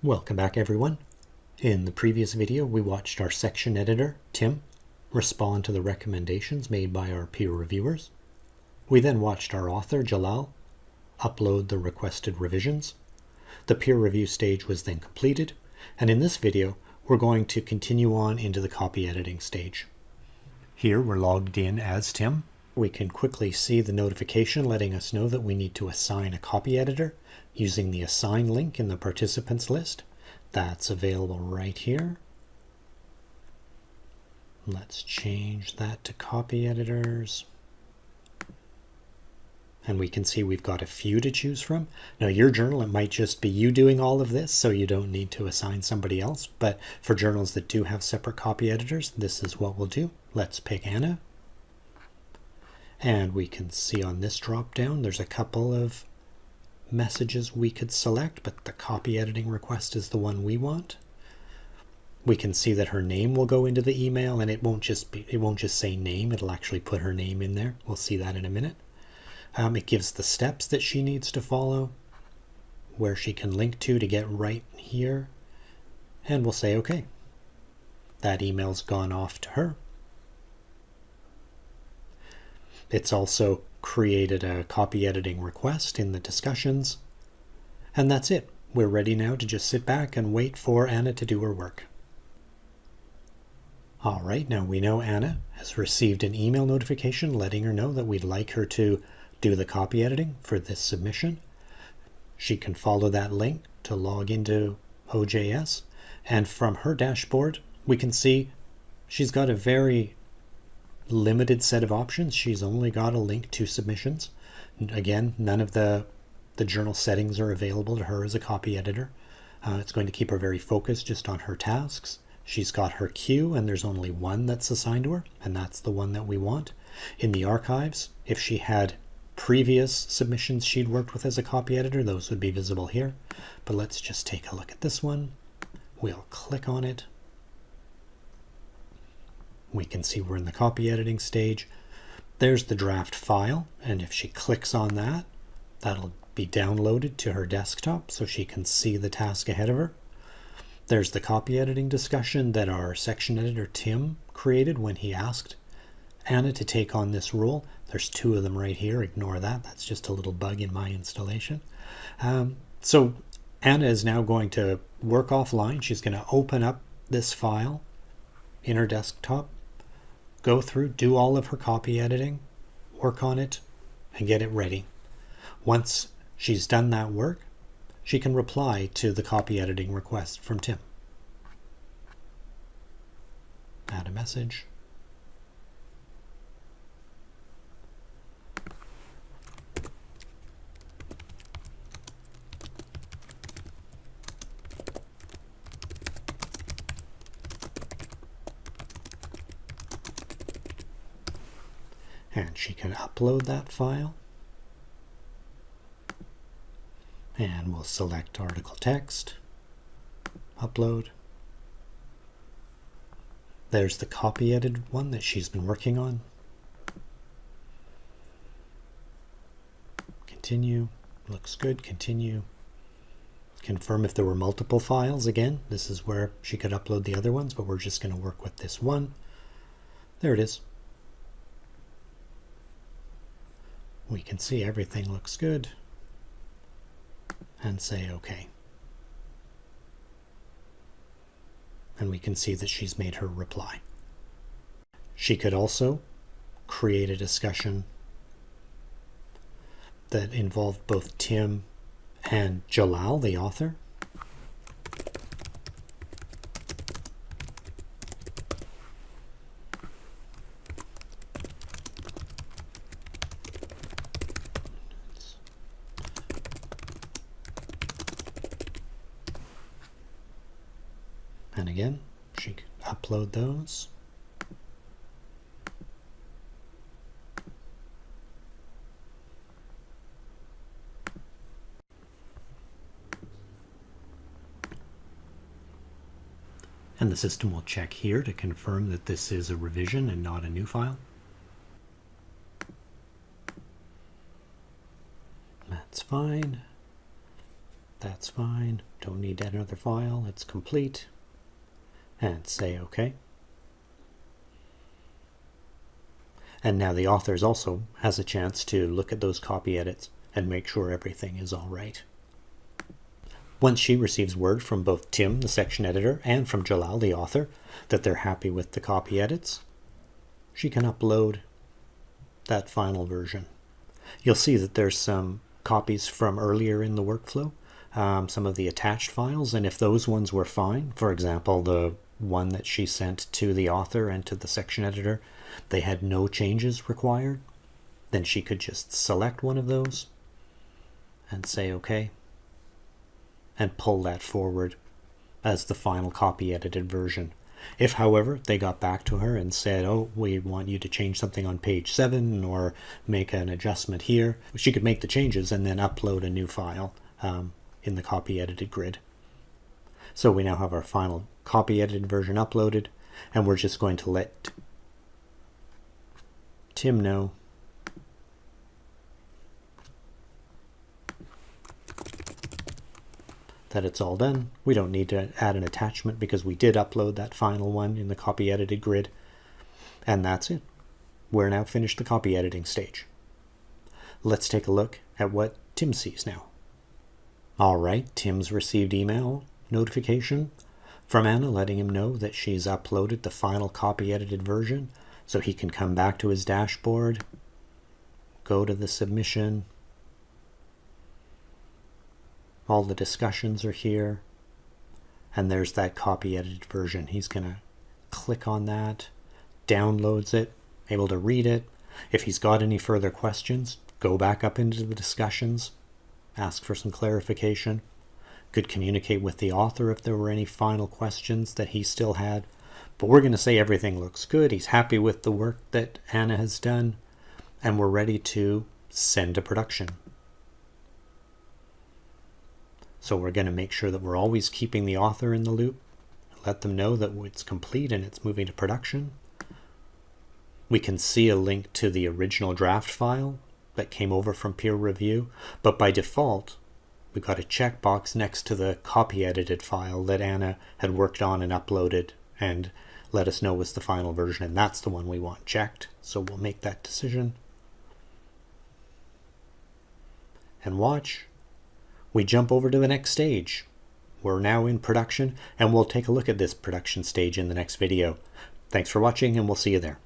Welcome back everyone. In the previous video we watched our section editor, Tim, respond to the recommendations made by our peer reviewers. We then watched our author, Jalal, upload the requested revisions. The peer review stage was then completed, and in this video we're going to continue on into the copy editing stage. Here we're logged in as Tim. We can quickly see the notification letting us know that we need to assign a copy editor using the assign link in the participants list. That's available right here. Let's change that to copy editors. And we can see we've got a few to choose from. Now your journal, it might just be you doing all of this, so you don't need to assign somebody else. But for journals that do have separate copy editors, this is what we'll do. Let's pick Anna. And we can see on this drop down, there's a couple of messages we could select, but the copy editing request is the one we want. We can see that her name will go into the email and it won't just be, it won't just say name, it'll actually put her name in there. We'll see that in a minute. Um, it gives the steps that she needs to follow, where she can link to to get right here. And we'll say, okay, that email's gone off to her. It's also created a copy editing request in the discussions. And that's it. We're ready now to just sit back and wait for Anna to do her work. All right, now we know Anna has received an email notification letting her know that we'd like her to do the copy editing for this submission. She can follow that link to log into OJS. And from her dashboard, we can see she's got a very limited set of options. She's only got a link to submissions. Again, none of the, the journal settings are available to her as a copy editor. Uh, it's going to keep her very focused just on her tasks. She's got her queue and there's only one that's assigned to her and that's the one that we want. In the archives, if she had previous submissions she'd worked with as a copy editor, those would be visible here. But let's just take a look at this one. We'll click on it we can see we're in the copy editing stage. There's the draft file, and if she clicks on that, that'll be downloaded to her desktop so she can see the task ahead of her. There's the copy editing discussion that our section editor Tim created when he asked Anna to take on this role. There's two of them right here. Ignore that. That's just a little bug in my installation. Um, so Anna is now going to work offline. She's going to open up this file in her desktop go through, do all of her copy editing, work on it, and get it ready. Once she's done that work, she can reply to the copy editing request from Tim. Add a message. And she can upload that file. And we'll select article text. Upload. There's the copy edited one that she's been working on. Continue. Looks good. Continue. Confirm if there were multiple files. Again this is where she could upload the other ones but we're just going to work with this one. There it is we can see everything looks good and say OK. And we can see that she's made her reply. She could also create a discussion that involved both Tim and Jalal, the author. And again, she could upload those. And the system will check here to confirm that this is a revision and not a new file. That's fine. That's fine. Don't need another file. It's complete. And say OK. And now the authors also has a chance to look at those copy edits and make sure everything is all right. Once she receives word from both Tim, the section editor, and from Jalal, the author, that they're happy with the copy edits, she can upload that final version. You'll see that there's some copies from earlier in the workflow, um, some of the attached files, and if those ones were fine, for example, the one that she sent to the author and to the section editor, they had no changes required, then she could just select one of those and say OK and pull that forward as the final copy edited version. If, however, they got back to her and said, oh, we want you to change something on page 7 or make an adjustment here, she could make the changes and then upload a new file um, in the copy edited grid. So we now have our final copy edited version uploaded and we're just going to let Tim know that it's all done. We don't need to add an attachment because we did upload that final one in the copy edited grid. And that's it. We're now finished the copy editing stage. Let's take a look at what Tim sees now. All right, Tim's received email notification from Anna letting him know that she's uploaded the final copy edited version so he can come back to his dashboard, go to the submission, all the discussions are here. And there's that copy edited version. He's going to click on that, downloads it, able to read it. If he's got any further questions, go back up into the discussions, ask for some clarification. Could communicate with the author if there were any final questions that he still had. But we're going to say everything looks good. He's happy with the work that Anna has done. And we're ready to send to production. So we're going to make sure that we're always keeping the author in the loop, let them know that it's complete and it's moving to production. We can see a link to the original draft file that came over from peer review, but by default, we've got a checkbox next to the copy edited file that Anna had worked on and uploaded and let us know was the final version, and that's the one we want checked. So we'll make that decision. And watch, we jump over to the next stage. We're now in production and we'll take a look at this production stage in the next video. Thanks for watching and we'll see you there.